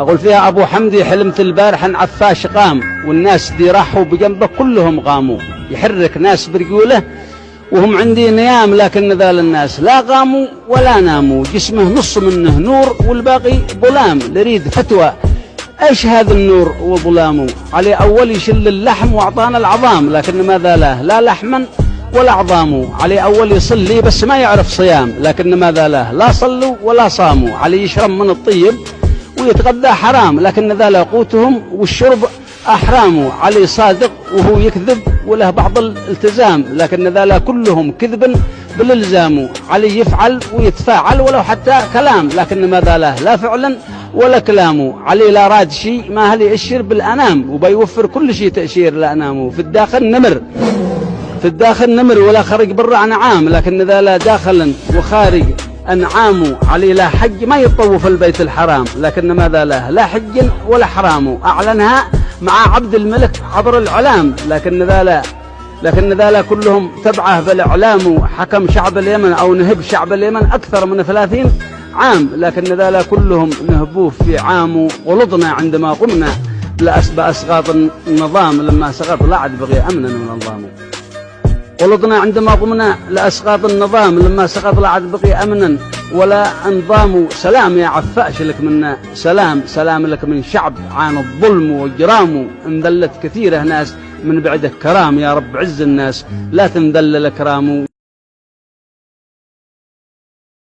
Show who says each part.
Speaker 1: أقول فيها أبو حمدي حلمت البارح عن عفاش قام والناس دي راحوا بجنبه كلهم قاموا. يحرك ناس برجوله وهم عندي نيام لكن ذال الناس لا قاموا ولا ناموا. جسمه نص منه نور والباقي ظلام لريد فتوى. إيش هذا النور وظلامه؟ عليه أول يشل اللحم وأعطانا العظام لكن ماذا له لا لحما ولا عظامه. عليه أول يصلي بس ما يعرف صيام لكن ماذا له لا صلوا ولا صاموا. عليه يشرب من الطيب ويتغذى حرام لكن ذا قوتهم والشرب أحرام علي صادق وهو يكذب وله بعض الالتزام لكن ذا كلهم كذب بالإلزام علي يفعل ويتفاعل ولو حتى كلام لكن ماذا له؟ لا فعلا ولا كلامه علي لا راد شيء ما هل يأشر بالأنام؟ وبيوفر كل شيء تأشير لأنامه في الداخل نمر. في الداخل نمر ولا خرج برا عام لكن ذا لا داخلا وخارج أنعام علي لا حج ما يطوف البيت الحرام لكن ماذا له؟ لا حج ولا حرام. أعلنها مع عبد الملك عبر العلام لكن ذا لا لكن ذا كلهم تبعه بالإعلام حكم شعب اليمن أو نهب شعب اليمن أكثر من ثلاثين عام لكن ذا كلهم نهبوه في عام ولضنا عندما قمنا بأسقاط النظام لما سقط لا عاد بغي أمنا من النظام. ولطنا عندما قمنا لأسقاط النظام لما سقط لا عاد بقي أمنا ولا أنظام سلام يا عفاش لك منا سلام سلام لك من شعب عانى الظلم وجرامه انذلت كثيرة ناس من بعدك كرام يا رب عز الناس لا تنذل الأكرام